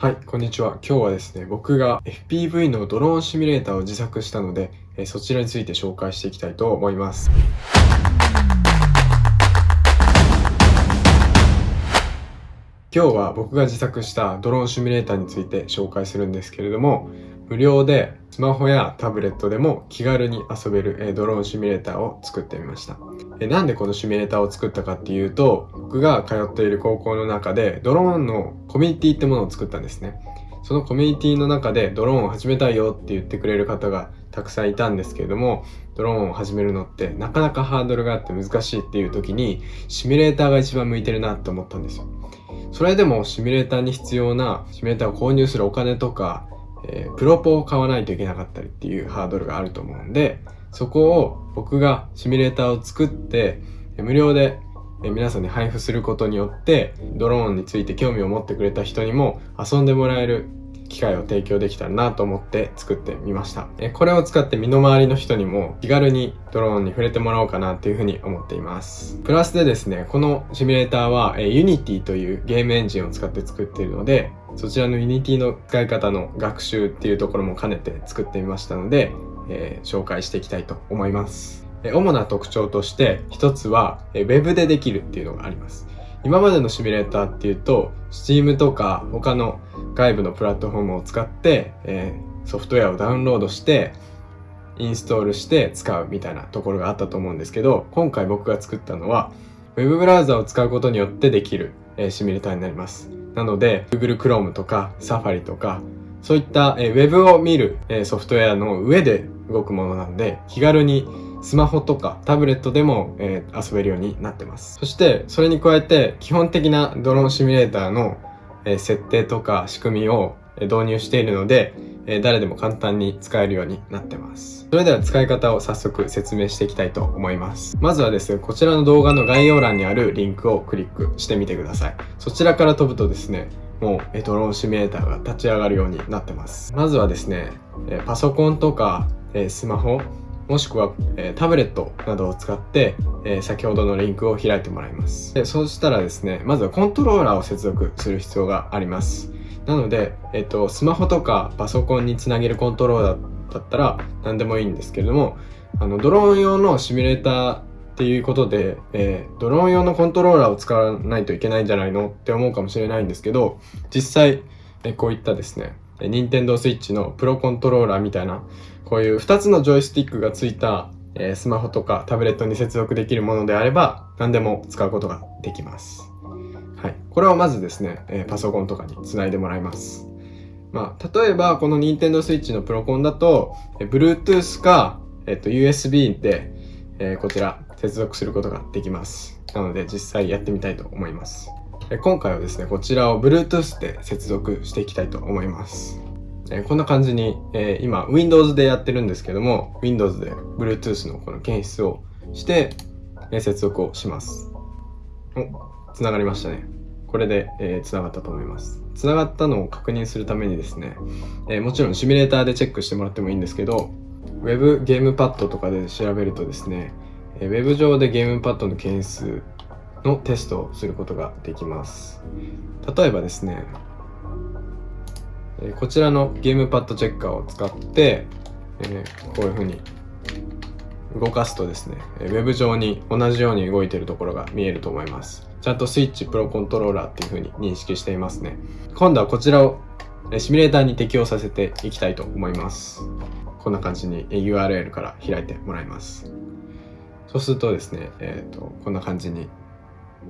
はい、こんにちは。今日はですね、僕が FPV のドローンシミュレーターを自作したので、えそちらについて紹介していきたいと思います。今日は僕が自作したドローンシミュレーターについて紹介するんですけれども、無料でスマホやタブレットでも気軽に遊べるドローンシミュレーターを作ってみました。なんでこのシミュレーターを作ったかっていうと、僕が通っている高校の中でドローンのコミュニティってものを作ったんですね。そのコミュニティの中でドローンを始めたいよって言ってくれる方がたくさんいたんですけれども、ドローンを始めるのってなかなかハードルがあって難しいっていう時にシミュレーターが一番向いてるなって思ったんですよ。それでもシミュレーターに必要なシミュレーターを購入するお金とかえー、プロポを買わないといけなかったりっていうハードルがあると思うんで、そこを僕がシミュレーターを作って、無料で皆さんに配布することによって、ドローンについて興味を持ってくれた人にも遊んでもらえる機会を提供できたらなと思って作ってみました。これを使って身の回りの人にも気軽にドローンに触れてもらおうかなというふうに思っています。プラスでですね、このシミュレーターは Unity というゲームエンジンを使って作っているので、そちらの Unity の使い方の学習っていうところも兼ねて作ってみましたので、えー、紹介していきたいと思います。主な特徴として一つは Web でできるっていうのがあります。今までのシミュレーターっていうと Steam とか他の外部のプラットフォームを使って、えー、ソフトウェアをダウンロードしてインストールして使うみたいなところがあったと思うんですけど今回僕が作ったのは Web ブラウザを使うことによってできる、えー、シミュレーターになりますなので Google Chrome とか Safari とかそういった、えー、Web を見る、え、ソフトウェアの上で動くものなので気軽にスマホとかタブレットでも、え、遊べるようになってます。そしてそれに加えて基本的なドローンシミュレーターの、え、設定とか仕組みを導入しているので、え、誰でも簡単に使えるようになってます。それでは使い方を早速説明していきたいと思います。まずはですね、こちらの動画の概要欄にあるリンクをクリックしてみてください。そちらから飛ぶとですね、もうドローンシミュレーターが立ち上がるようになってます。まずはですね、パソコンとかスマホ、もしくは、タブレットなどを使って、先ほどのリンクを開いてもらいます。でそうしたらですね、まずはコントローラーを接続する必要があります。なので、えっと、スマホとかパソコンにつなげるコントローラーだったら何でもいいんですけれども、あの、ドローン用のシミュレーターっていうことで、えー、ドローン用のコントローラーを使わないといけないんじゃないの？って思うかもしれないんですけど、実際、えこういったですね、任天堂 switch のプロコントローラーみたいなこういう2つのジョイスティックがついた、えー、スマホとかタブレットに接続できるものであれば何でも使うことができます。はい。これをまずですね、えー、パソコンとかにつないでもらいます。まあ、例えばこの Nintendo Switch のプロコンだと、えー、Bluetooth か、えっと、USB で、えー、こちら接続することができます。なので実際やってみたいと思います。今回はですね、こちらを Bluetooth で接続していきたいと思います。えこんな感じに、えー、今 Windows でやってるんですけども Windows で Bluetooth のこの検出をして、え接続をしますおつながりましたねこれで、えー、つながったと思いますつながったのを確認するためにですね、えー、もちろんシミュレーターでチェックしてもらってもいいんですけど Web ゲームパッドとかで調べるとですね、えー、Web 上でゲームパッドの検出のテストをすることができます例えばですねこちらのゲームパッドチェッカーを使って、えこういうふうに動かすとですね、ウェブ上に同じように動いているところが見えると思います。ちゃんとスイッチプロコントローラーっていうふうに認識していますね。今度はこちらをシミュレーターに適用させていきたいと思います。こんな感じに URL から開いてもらいます。そうするとですね、えっ、ー、と、こんな感じに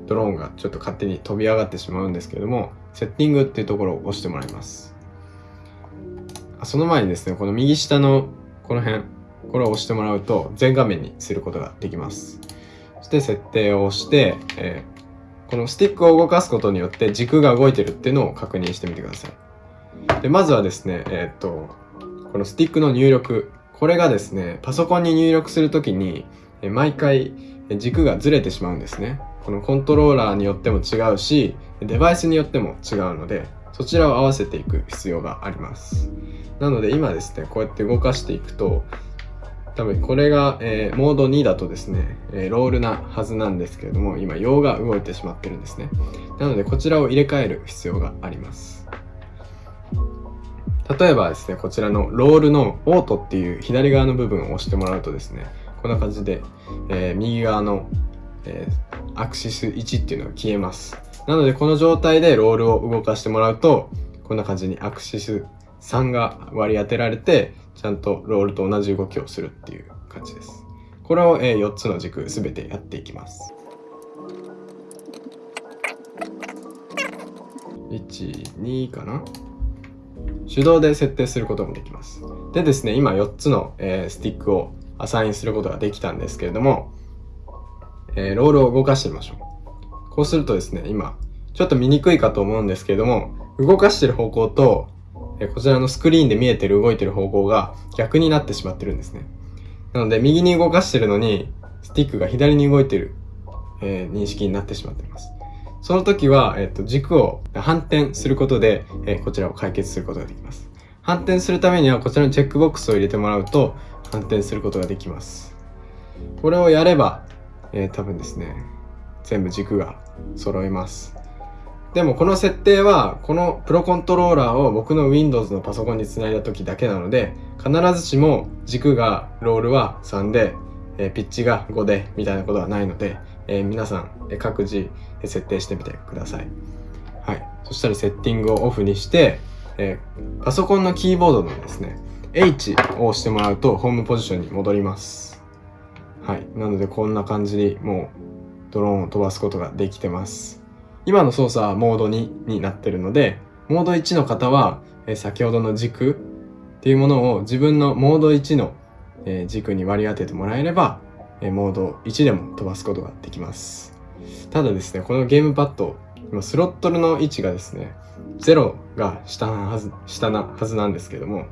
ドローンがちょっと勝手に飛び上がってしまうんですけれども、セッティングっていうところを押してもらいます。その前にですね、この右下のこの辺、これを押してもらうと全画面にすることができます。そして設定を押して、えー、このスティックを動かすことによって軸が動いてるっていうのを確認してみてください。で、まずはですね、えー、と、このスティックの入力、これがですね、パソコンに入力するときに、毎回軸がずれてしまうんですね。このコントローラーによっても違うし、デバイスによっても違うので、そちらを合わせていく必要があります。なので今ですね、こうやって動かしていくと、多分これが、えー、モード2だとですね、えー、ロールなはずなんですけれども、今、用が動いてしまってるんですね。なので、こちらを入れ替える必要があります。例えばですね、こちらのロールのオートっていう左側の部分を押してもらうとですね、こんな感じで、えー、右側の、えー、アクシス1っていうのが消えます。なのでこの状態でロールを動かしてもらうと、こんな感じにアクシス3が割り当てられて、ちゃんとロールと同じ動きをするっていう感じです。これを、えー、4つの軸すべてやっていきます。1、2かな？手動で設定することもできます。でですね、今4つの、えー、スティックをアサインすることができたんですけれども、えー、ロールを動かしてみましょう。こうするとですね、今、ちょっと見にくいかと思うんですけれども、動かしてる方向と、えー、こちらのスクリーンで見えてる動いてる方向が逆になってしまってるんですね。なので、右に動かしてるのに、スティックが左に動いてる、え、認識になってしまっています。その時は、えっと、軸を反転することで、え、こちらを解決することができます。反転するためには、こちらのチェックボックスを入れてもらうと、反転することができます。これをやれば、えー、多分ですね、全部軸が揃います。でもこの設定は、このプロコントローラーを僕の Windows のパソコンにつないだ時だけなので、必ずしも軸が、ロールは3で、えー、ピッチが5で、みたいなことはないので、えー、皆さん、え各自設定してみてください。はい。そしたらセッティングをオフにして、えー、パソコンのキーボードのですね、H を押してもらうとホームポジションに戻ります。はい。なのでこんな感じにもうドローンを飛ばすことができてます。今の操作はモード2になってるので、モード1の方は、えー、先ほどの軸っていうものを自分のモード1の、えー、軸に割り当ててもらえれば、えモード1でも飛ばすことができます。ただですね、このゲームパッド、今スロットルの位置がですね、0が下なはず、下なはずなんですけども、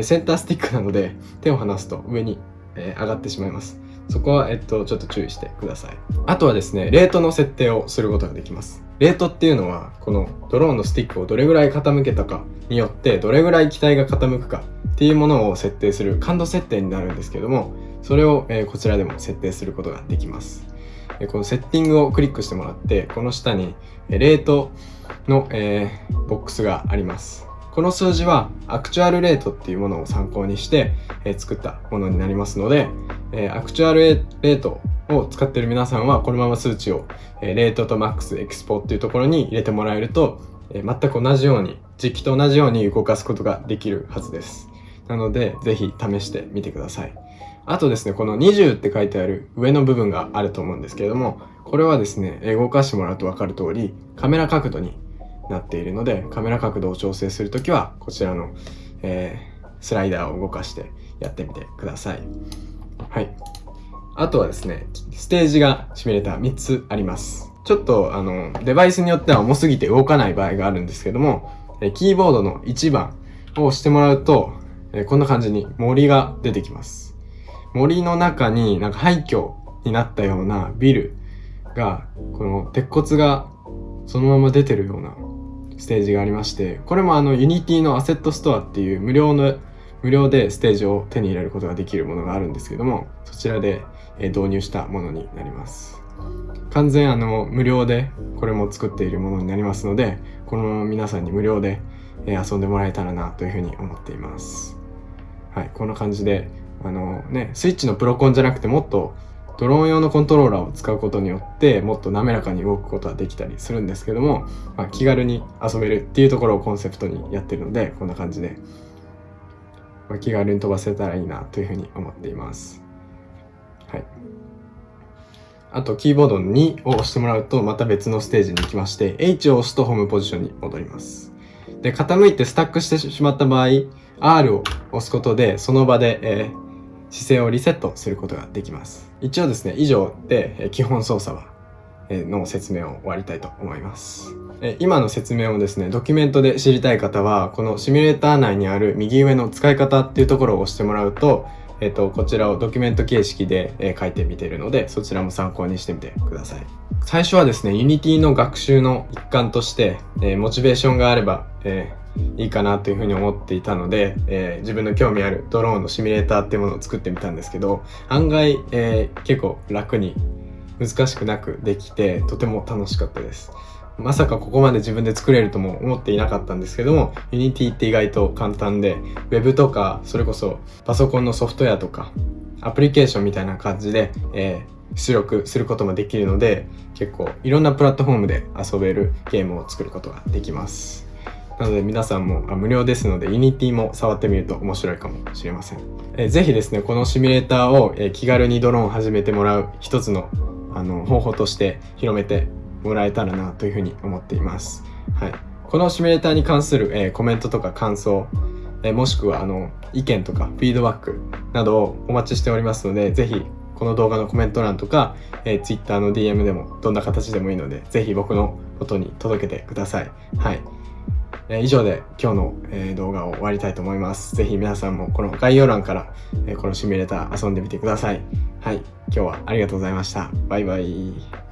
センタースティックなので手を離すと上に、え上がってしまいます。そこは、えっと、ちょっと注意してください。あとはですね、レートの設定をすることができます。レートっていうのは、このドローンのスティックをどれぐらい傾けたかによって、どれぐらい機体が傾くかっていうものを設定する感度設定になるんですけども、それを、えこちらでも設定することができます。このセッティングをクリックしてもらって、この下に、レートの、えー、ボックスがあります。この数字はアクチュアルレートっていうものを参考にして、え、作ったものになりますので、え、アクチュアルレートを使ってる皆さんはこのまま数値を、え、レートとマックスエクスポっていうところに入れてもらえると、え全く同じように時期と同じように動かすことができるはずです。なので、ぜひ試してみてください。あとですね、この20って書いてある上の部分があると思うんですけれども、これはですね、動かしてもらうと分かる通り、カメラ角度になっているので、カメラ角度を調整するときは、こちらの、えー、スライダーを動かしてやってみてください。はい。あとはですね、ステージがシミュレーター3つあります。ちょっと、あの、デバイスによっては重すぎて動かない場合があるんですけども、キーボードの1番を押してもらうと、こんな感じに森が出てきます。森の中になんか廃墟になったようなビルが、この鉄骨がそのまま出てるようなステージがありまして、これもあの Unity のアセットストアっていう無料の、無料でステージを手に入れることができるものがあるんですけども、そちらで導入したものになります。完全あの無料でこれも作っているものになりますので、このまま皆さんに無料で遊んでもらえたらなというふうに思っています。はい、こんな感じであのね、スイッチのプロコンじゃなくてもっとドローン用のコントローラーを使うことによってもっと滑らかに動くことはできたりするんですけども、まあ、気軽に遊べるっていうところをコンセプトにやってるのでこんな感じで、まあ、気軽に飛ばせたらいいなというふうに思っています。はい。あとキーボードの2を押してもらうとまた別のステージに行きまして H を押すとホームポジションに戻ります。で、傾いてスタックしてしまった場合 R を押すことでその場で、えー姿勢をリセットすることができます。一応ですね、以上で基本操作はの説明を終わりたいと思います。今の説明をですね、ドキュメントで知りたい方は、このシミュレーター内にある右上の使い方っていうところを押してもらうと、えっと、こちらをドキュメント形式で書いてみてるので、そちらも参考にしてみてください。最初はですね、Unity の学習の一環として、えモチベーションがあれば、えいいかなというふうに思っていたので、えー、自分の興味あるドローンのシミュレーターっていうものを作ってみたんですけど案外、えー、結構楽に難しくなくできてとても楽しかったです。まさかここまで自分で作れるとも思っていなかったんですけども Unity って意外と簡単で Web とかそれこそパソコンのソフトウェアとかアプリケーションみたいな感じで、えー、出力することもできるので結構いろんなプラットフォームで遊べるゲームを作ることができます。なので皆さんも無料ですので Unity も触ってみると面白いかもしれません、えー、ぜひですねこのシミュレーターを、え、気軽にドローンを始めてもらう一つのあの方法として広めてもらえたらなというふうに思っています。はい、このシミュレーターに関する、えー、コメントとか感想、えー、もしくはあの意見とかフィードバックなどをお待ちしておりますので、ぜひこの動画のコメント欄とか、えー、Twitter の DM でもどんな形でもいいので、ぜひ僕のことに届けてください。はい。えー、以上で今日の、えー、動画を終わりたいと思います。ぜひ皆さんもこの概要欄から、えー、このシミュレーター遊んでみてください。はい。今日はありがとうございました。バイバイ。